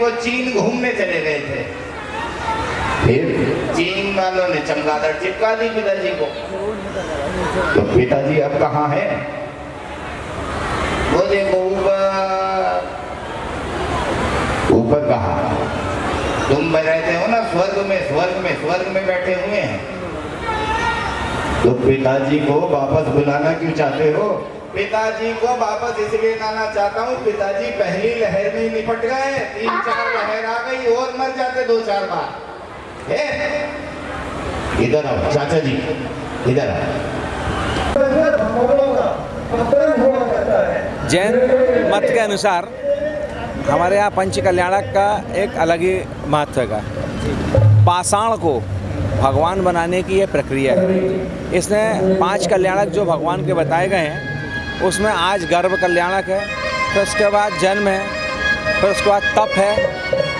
वो चीन घूमने चले गए थे। फिर? चीन वालों ने चमगादड़ चिपका दी पिताजी को। तो पिताजी अब कहाँ है? वो देखो ऊपर। ऊपर कहा? तुम रहते हो ना स्वर्ग में स्वर्ग में स्वर्ग में बैठे हुए हैं। तो पिताजी को वापस बुलाना क्यों चाहते हो? पिताजी को वापस इसलिए लाना चाहता हूँ, पिताजी पहली लहर में ही निपट गए, तीन चार लहर आ गई, और मर जाते दो चार बार। इधर आओ, चाचा जी, इधर आओ। जैन मत के अनुसार हमारे यहाँ पंच कल्याणक का एक अलग ही महत्व का। पाषाण को भगवान बनाने की यह प्रक्रिया है। इसमें पाँच कल्याणक जो भगवान के बताए गए हैं उसमें आज गर्भ कल्याणक है, फिर उसके बाद जन्म है, फिर उसके बाद तप है।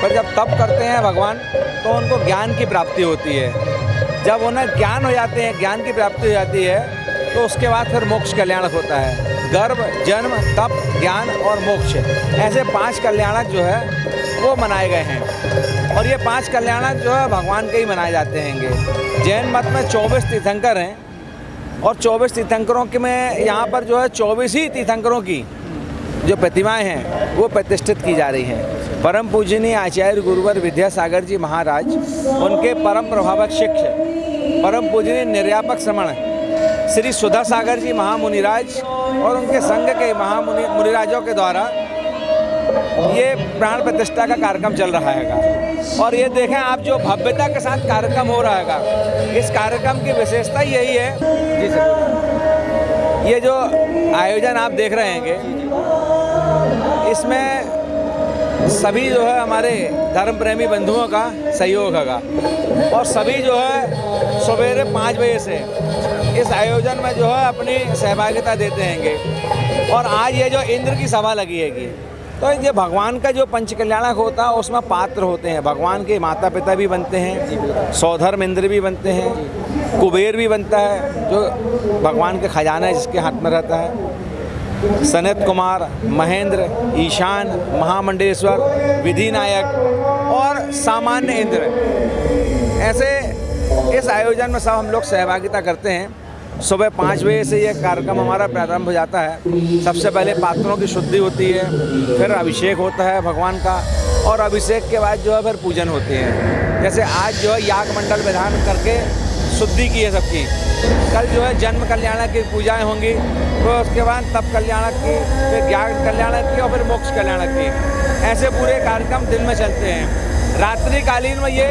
फिर जब तप करते हैं भगवान तो उनको ज्ञान की प्राप्ति होती है। जब उन्हें ज्ञान हो जाते हैं, ज्ञान की प्राप्ति हो जाती है तो उसके बाद फिर मोक्ष कल्याणक होता है। गर्भ, जन्म, तप, ज्ञान और मोक्ष। ऐसे पाँच कल्याणक जो है, वो मनाए गए हैं। और ये पाँच कल्याणक जो है, भगवान के ही मनाए जाते हैंगे जैन मत में चौबीस तीर्थंकर हैं। और चौबीस तीर्थंकरों के में यहाँ पर जो है चौबीस ही तीर्थंकरों की जो प्रतिमाएँ हैं, वो प्रतिष्ठित की जा रही हैं। परम पूजनीय आचार्य गुरुवर विद्यासागर जी महाराज, उनके परम प्रभावक शिक्ष परम पूजनीय निर्यापक श्रमण श्री सुधा सागर जी महामुनिराज और उनके संघ के महामुनि, मुनिराजों के द्वारा ये प्राण प्रतिष्ठा का कार्यक्रम चल रहा है। और ये देखें, आप जो भव्यता के साथ कार्यक्रम हो रहा है इस कार्यक्रम की विशेषता यही है। जी सर। ये जो आयोजन आप देख रहे हैं, इसमें सभी जो है हमारे धर्म प्रेमी बंधुओं का सहयोग होगा। और सभी जो है सवेरे पाँच बजे से इस आयोजन में जो है अपनी सहभागिता देते हैंगे। और आज ये जो इंद्र की सभा लगी हैगी तो ये भगवान का जो पंच कल्याणक होता है उसमें पात्र होते हैं। भगवान के माता पिता भी बनते हैं सौधर्म इंद्र भी बनते हैं, कुबेर भी बनता है, जो भगवान के खजाना जिसके हाथ में रहता है। सनत कुमार, महेंद्र, ईशान महामंडलेश्वर विधि नायक और सामान्य इंद्र। ऐसे, इस आयोजन में सब हम लोग सहभागिता करते हैं। सुबह पाँच बजे से यह कार्यक्रम हमारा प्रारंभ हो जाता है। सबसे पहले पात्रों की शुद्धि होती है, फिर अभिषेक होता है भगवान का, और अभिषेक के बाद जो है फिर पूजन होते हैं। जैसे आज जो है याग मंडल विधान करके शुद्धि की है सबकी। कल जो है जन्म कल्याणक की पूजाएँ होंगी तो उसके बाद तप कल्याणक की, फिर ज्ञान कल्याणक की और फिर मोक्ष कल्याणक की। ऐसे पूरे कार्यक्रम दिन में चलते हैं। रात्रिकालीन में ये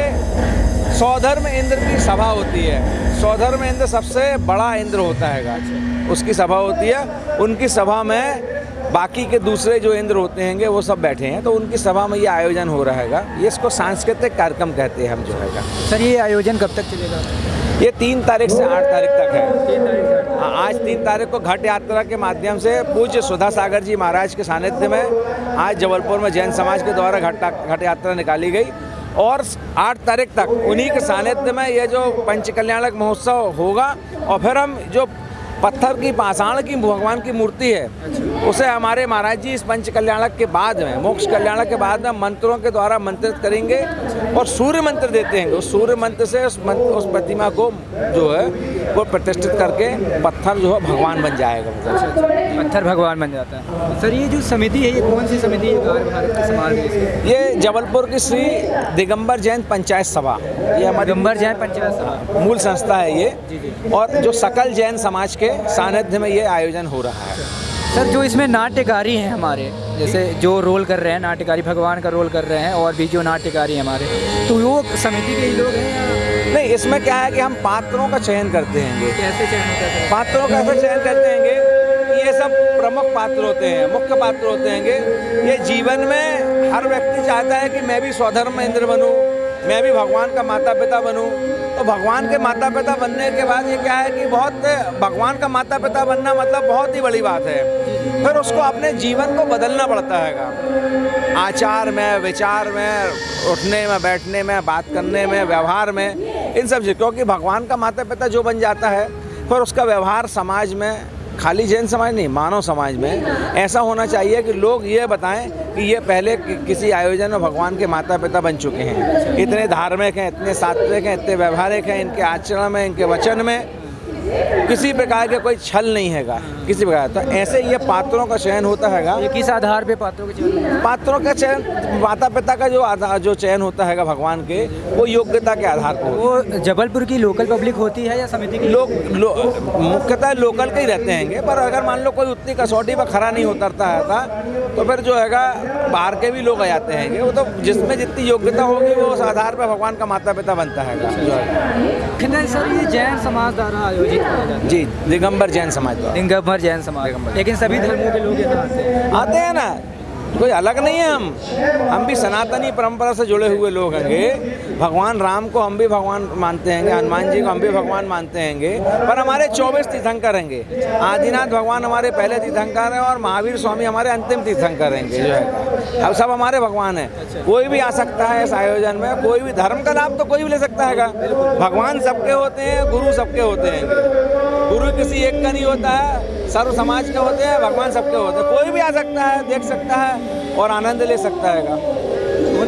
सौधर्म इंद्र की सभा होती है। सौधर्म इंद्र सबसे बड़ा इंद्र होता है उसकी सभा होती है। उनकी सभा में बाकी के दूसरे जो इंद्र होते हैं वो सब बैठे हैं। तो उनकी सभा में ये आयोजन हो रहा है ये इसको सांस्कृतिक कार्यक्रम कहते हैं हम जो है सर ये आयोजन कब तक चलेगा? ये तीन तारीख से आठ तारीख तक है। हाँ, आज तीन तारीख को घट यात्रा के माध्यम से पूज्य सुधा सागर जी महाराज के सानिध्य में आज जबलपुर में जैन समाज के द्वारा घट घट यात्रा निकाली गई। और आठ तारीख तक उन्हीं के सानिध्य में ये जो पंच कल्याणक महोत्सव होगा और फिर हम जो पत्थर की पाषाण की भगवान की मूर्ति है उसे हमारे महाराज जी इस पंच कल्याणक के बाद में मोक्ष कल्याणक के बाद में मंत्रों के द्वारा मंत्रित करेंगे और सूर्य मंत्र देते हैं। उस सूर्य मंत्र से उस मंत्र, उस प्रतिमा को जो है वो प्रतिष्ठित करके पत्थर जो है भगवान बन जाएगा। मतलब पत्थर भगवान बन जाता है। सर ये जो समिति है ये कौन सी समिति है के ये जबलपुर की श्री दिगंबर जैन पंचायत सभा। ये हमारी दिगंबर जैन पंचायत सभा। मूल संस्था है ये। और जो सकल जैन समाज के सानिध्य में ये आयोजन हो रहा है। सर जो इसमें नाट्यकारी हैं हमारे जैसे जो रोल कर रहे हैं नाट्यकारी भगवान का रोल कर रहे हैं और भी जो नाट्यकारी हमारे तो वो समिति के ही लोग हैं नहीं इसमें क्या है कि हम पात्रों का चयन करते हैं कैसे चयन होता है? पात्रों का ऐसा चयन करते हैं ये सब प्रमुख पात्र होते हैं मुख्य पात्र होते हैं ये जीवन में हर व्यक्ति चाहता है कि मैं भी स्वधर्म इंद्र बनूँ मैं भी भगवान का माता पिता बनूँ। तो भगवान के माता पिता बनने के बाद ये क्या है कि बहुत भगवान का माता पिता बनना मतलब बहुत ही बड़ी बात है। फिर उसको अपने जीवन को बदलना पड़ता है आचार में विचार में उठने में बैठने में बात करने में व्यवहार में इन सबसे क्योंकि भगवान का माता पिता जो बन जाता है फिर उसका व्यवहार समाज में खाली जैन समाज नहीं मानव समाज में ऐसा होना चाहिए कि लोग ये बताएँ कि ये पहले कि, किसी आयोजन में भगवान के माता पिता बन चुके हैं। इतने धार्मिक हैं इतने सात्विक हैं इतने व्यवहारिक हैं इनके आचरण में इनके वचन में किसी प्रकार के कोई छल नहीं हैगा। किसी प्रकार तो ऐसे ये पात्रों का चयन होता है किस आधार पे पात्रों के चयन पात्रों का चयन माता पिता का जो आधार जो चयन होता है भगवान के वो योग्यता के आधार पर वो जबलपुर की लोकल पब्लिक होती है या समिति की? लोग लो, मुख्यतः लोकल के ही रहते हैंगे पर अगर मान लो कोई उतनी कसौटी पर खरा नहीं उतरता है था तो फिर जो हैगा बाहर के भी लोग आ जाते हैंगे। वो तो जिसमें जितनी योग्यता होगी वो उस आधार पर भगवान का माता पिता बनता है सर ये जैन समाज द्वारा आयोजित है। जी दिगंबर जैन समाज द्वारा दिगंबर जैन समाज। लेकिन सभी धर्मों के लोग आते हैं। हैं ना। कोई अलग नहीं है हम। हम भी सनातनी परंपरा से जुड़े हुए लोग हैंगे भगवान राम को हम भी भगवान मानते हैंगे हनुमान जी को हम भी भगवान मानते हैंगे पर हमारे चौबीस तीर्थंकर रहेंगे आदिनाथ भगवान हमारे पहले तीर्थंकर हैं और महावीर स्वामी हमारे अंतिम तीर्थंकर रहेंगे जो है। अब सब हमारे भगवान हैं। कोई भी आ सकता है इस आयोजन में। कोई भी धर्म का लाभ तो कोई भी ले सकता है भगवान सबके होते हैं, गुरु सबके होते हैं गुरु किसी एक का नहीं होता है। सर्व समाज के होते हैं, भगवान सबके होते हैं। कोई भी आ सकता है, देख सकता है और आनंद ले सकता है।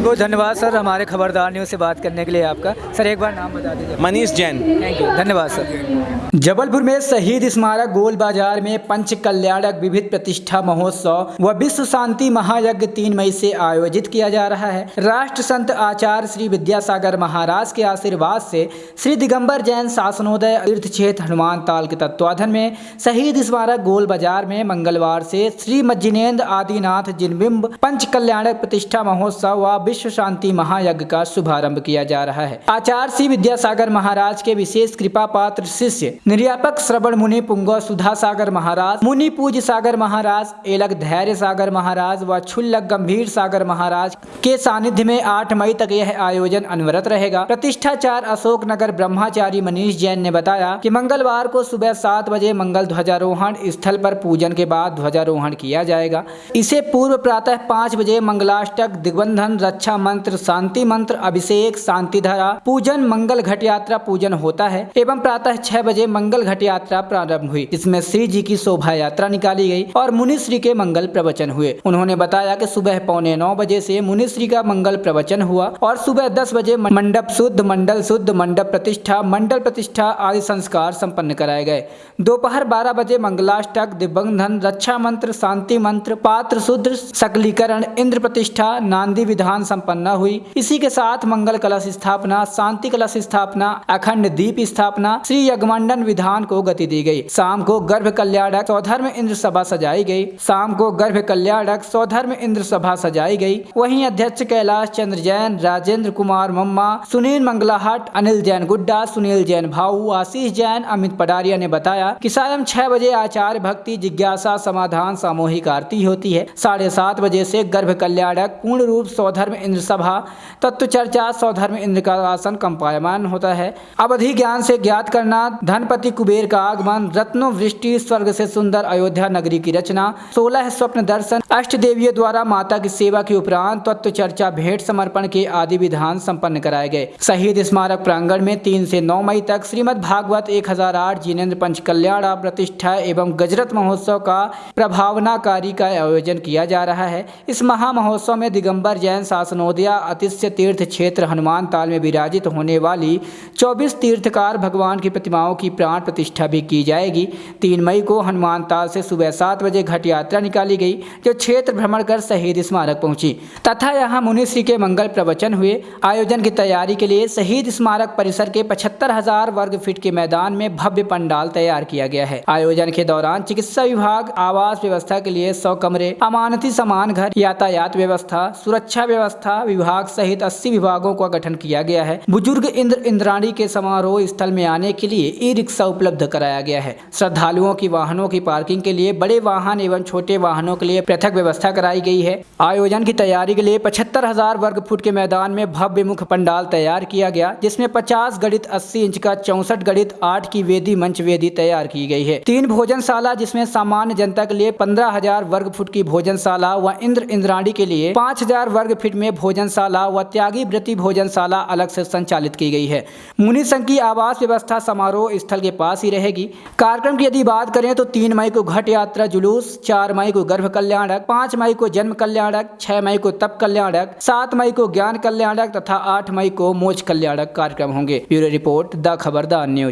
बहुत बहुत धन्यवाद सर हमारे खबरदार न्यूज़ से बात करने के लिए आपका। सर एक बार नाम बता दीजिए। मनीष जैन। थैंक यू धन्यवाद सर। जबलपुर में शहीद स्मारक गोल बाज़ार में पंच कल्याणक विविध प्रतिष्ठा महोत्सव व विश्व शांति महायज्ञ तीन मई से आयोजित किया जा रहा है। राष्ट्र संत आचार्य श्री विद्यासागर महाराज के आशीर्वाद से श्री दिगंबर जैन शासनोदय तीर्थ क्षेत्र हनुमान ताल के तत्वाधन में शहीद स्मारक गोल बाज़ार में मंगलवार से श्री मज्जिनेन्द्र आदिनाथ जिनबिंब पंच कल्याणक प्रतिष्ठा महोत्सव व विश्व शांति महायज्ञ का शुभारंभ किया जा रहा है। आचार्य श्री विद्यासागर महाराज के विशेष कृपा पात्र शिष्य निर्यापक श्रवण मुनि पुंगव सुधा सागर महाराज, मुनि पूज सागर महाराज एलक धैर्य सागर महाराज व छुल्लक गंभीर सागर महाराज के सानिध्य में आठ मई तक यह आयोजन अनवरत रहेगा। प्रतिष्ठाचार अशोक नगर ब्रह्माचारी मनीष जैन ने बताया कि मंगलवार को सुबह सात बजे मंगल ध्वजारोहण स्थल पर पूजन के बाद ध्वजारोहण किया जाएगा। इसे पूर्व प्रातः पाँच बजे मंगलाष्टक दिग्बंधन रक्षा मंत्र, शांति मंत्र, अभिषेक, शांति धारा, पूजन, मंगल घट यात्रा, पूजन होता है। एवं प्रातः छह बजे मंगल घट यात्रा प्रारंभ हुई, जिसमें श्री जी की शोभा यात्रा निकाली गई और मुनिश्री के मंगल प्रवचन हुए। उन्होंने बताया कि सुबह पौने नौ बजे से मुनिश्री का मंगल प्रवचन हुआ और सुबह दस बजे मंडप शुद्ध, मंडल शुद्ध, मंडप प्रतिष्ठा, मंडल प्रतिष्ठा आदि संस्कार संपन्न कराए गए। दोपहर बारह बजे मंगलाष्टक दिव्यंधन रक्षा मंत्र, शांति मंत्र, पात्र शुद्ध सकलीकरण, इंद्र प्रतिष्ठा, नांदी विधान संपन्न हुई। इसी के साथ मंगल कलश स्थापना, शांति कलश स्थापना, अखंड दीप स्थापना, श्री यज्ञमंडन विधान को गति दी गई। शाम को गर्भ कल्याणक सौधर्म इंद्र सभा सजाई गई। शाम को गर्भ कल्याणक सौधर्म इंद्र सभा सजाई गई। वहीं अध्यक्ष कैलाश चंद्र जैन, राजेंद्र कुमार मम्मा, सुनील मंगलाहट, अनिल जैन गुड्डा, सुनील जैन भाऊ, आशीष जैन, अमित पडारिया ने बताया कि सायं छह बजे आचार्य भक्ति जिज्ञासा समाधान सामूहिक आरती होती है। साढ़े सात बजे से गर्भ कल्याणक पूर्ण रूप सौधर्म इंद्र सभा तत्व चर्चा सौधर्म इंद्र का आसन कंपायमान होता है। अवधि ज्ञान से ज्ञात करना, धनपति कुबेर का आगमन रत्नो वृष्टि स्वर्ग से सुंदर अयोध्या नगरी की रचना, सोलह स्वप्न दर्शन अष्ट देवियों द्वारा माता की सेवा के उपरांत तत्व चर्चा भेंट समर्पण के आदि विधान संपन्न कराए गए। शहीद स्मारक प्रांगण में तीन से नौ मई तक श्रीमद भागवत एक हज़ार आठ जिनेन्द्र पंच कल्याण प्रतिष्ठा एवं गजरत महोत्सव का प्रभावनाकारी का आयोजन किया जा रहा है। इस महा महोत्सव में दिगंबर जैन शासनोदया अतिश्य तीर्थ क्षेत्र हनुमान ताल में विराजित होने वाली 24 तीर्थकार भगवान की प्रतिमाओं की प्राण प्रतिष्ठा भी की जाएगी। तीन मई को हनुमान ताल से सुबह सात बजे घट यात्रा निकाली गई, जो क्षेत्र भ्रमण कर शहीद स्मारक पहुँची। तथा यहाँ मुनिश्री के मंगल प्रवचन हुए। आयोजन की तैयारी के लिए शहीद स्मारक परिसर के पचहत्तर हज़ार वर्ग फीट के मैदान में भव्य पंडाल तैयार किया गया है। आयोजन के दौरान चिकित्सा विभाग, आवास व्यवस्था के लिए सौ कमरे, अमानती समान घर, यातायात व्यवस्था, सुरक्षा व्यवस्था विभाग सहित 80 विभागों का गठन किया गया है। बुज़ुर्ग इंद्र इंद्राणी के समारोह स्थल में आने के लिए ई रिक्शा उपलब्ध कराया गया है। श्रद्धालुओं की वाहनों की पार्किंग के लिए बड़े वाहन एवं छोटे वाहनों के लिए पृथक व्यवस्था कराई गई है। आयोजन की तैयारी के लिए पचहत्तर हज़ार वर्ग फुट के मैदान में भव्य मुख्य पंडाल तैयार किया गया, जिसमें पचास गणित अस्सी इंच का चौसठ गणित आठ की वेदी मंच वेदी तैयार की गई है। तीन भोजनशाला, जिसमें सामान्य जनता के लिए पंद्रह हज़ार वर्ग फुट की भोजनशाला व इंद्र इंद्राणी के लिए पाँच हज़ार वर्ग फीट में भोजनशाला व त्यागी वृत्ति भोजनशाला अलग से संचालित की गई है। मुनि संघ की आवास व्यवस्था समारोह स्थल के पास ही रहेगी। कार्यक्रम की यदि बात करें तो तीन मई को घट यात्रा, जुलूस, चार मई को गर्भ कल्याणक, पाँच मई को जन्म कल्याणक, छह मई को तप कल्याणक, सात मई को ज्ञान कल्याणक तथा आठ मई को मोच कल्याणक कार्यक्रम होंगे। Bureau report, the Khabardar news.